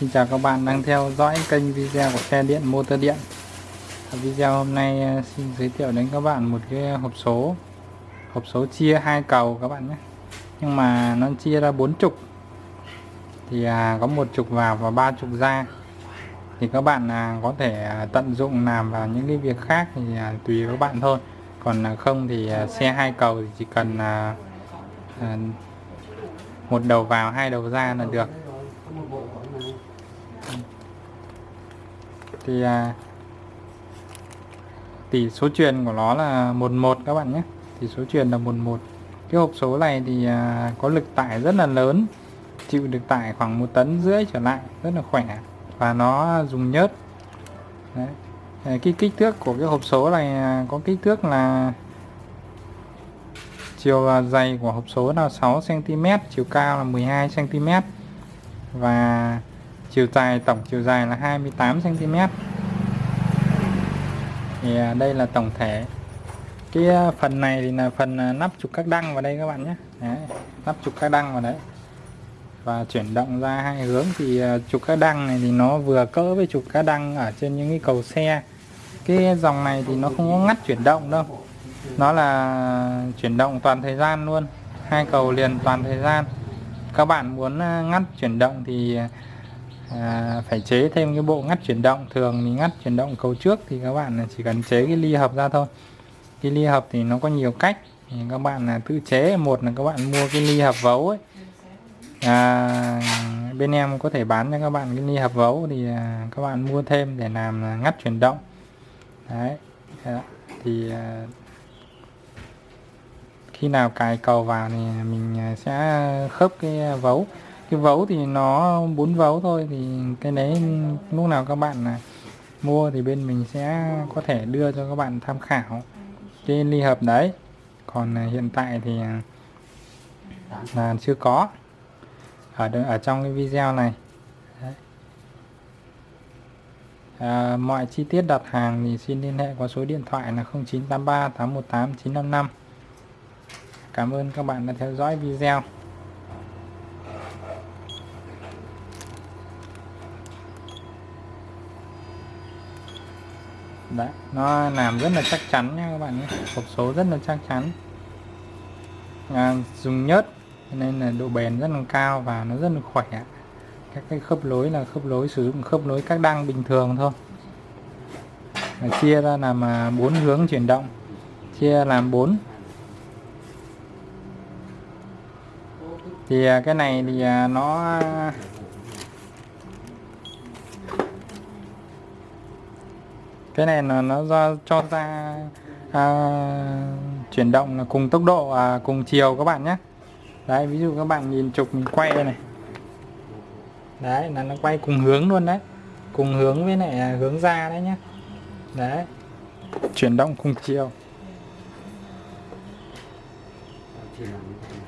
Xin chào các bạn đang theo dõi kênh video của xe điện motor điện. Ở Video hôm nay ờ, xin giới thiệu đến các bạn một cái hộp số. Hộp số chia hai cầu các bạn nhé. Nhưng mà nó chia ra bốn trục. Thì à, có một trục vào và ba trục ra. Thì các bạn à, có thể à, tận dụng làm vào những cái việc khác thì à, tùy các bạn thôi. Còn à, không thì à, xe hai cầu thì chỉ cần một đầu vào hai đầu ra là được. Thì à, tỷ số truyền của nó là 11 các bạn nhé. Tỷ số truyền là 11 cái hộp số này thì à, có lực tải rất là lớn chịu được tải khoảng một tấn rưỡi trở lại rất là khỏe và nó dùng nhớt. Đấy. Ờ, cái kích thước của cái hộp số này à, có kích thước là chiều à, dày của hộp số là 6 cm chiều cao là 12 cm và chiều dài tổng chiều dài là 28 cm thì à, đây là tổng thể. Cái à, phần này thì là phần à, nắp trục các đăng vào đây các bạn nhé. Đấy, nắp trục các đăng vào đấy. Và chuyển động ra hai hướng thì trục các đăng này thì nó vừa cỡ với trục các đăng ở trên những cái cầu xe. Cái dòng này thì nó không có ngắt chuyển động đâu. Nó là chuyển động toàn thời gian luôn. Hai cầu liền toàn thời gian. Các bạn muốn ngắt chuyển động thì à, phải chế thêm cái bộ ngắt chuyển động. Thường mình ngắt chuyển động cầu trước thì các bạn chỉ cần chế cái ly hợp ra thôi. Cái ly hợp thì nó có nhiều cách. Thì các bạn là tự chế. Một là các bạn mua cái ly hợp vấu ấy. À, bên em có thể bán cho các bạn cái ly hợp vấu thì à, các bạn mua thêm để làm ngắt chuyển động. Đấy thì à, khi nào cài cầu vào thì mình sẽ khớp cái vấu cái vấu thì nó bốn vấu thôi thì cái đấy lúc nào các bạn là mua thì bên mình sẽ có thể đưa cho các bạn tham khảo cái ly hợp đấy. Còn à, hiện tại thì à, là chưa có. Ở ở trong cái video này. À, mọi chi tiết đặt hàng thì xin liên hệ qua số điện thoại là 0983 818 955 Cảm ơn các bạn đã theo dõi video. Đấy nó làm rất là chắc chắn nha các bạn nhé. Hộp số rất là chắc chắn. À, dùng nhớt nên là độ bền rất là cao và nó rất là khỏe. Các cái khớp lối là khớp lối sử dụng khớp lối các đăng bình thường thôi. Và chia ra làm à, bốn hướng chuyển động. Chia làm bốn. Thì à, cái này thì à, nó cái này là nó do cho ra à, chuyển động là cùng tốc độ à, cùng chiều các bạn nhé. Đấy ví dụ các bạn nhìn trục mình quay này. Đấy là nó quay cùng hướng luôn đấy. Cùng hướng với lại à, hướng ra đấy nhé. Đấy. Chuyển động cùng chiều.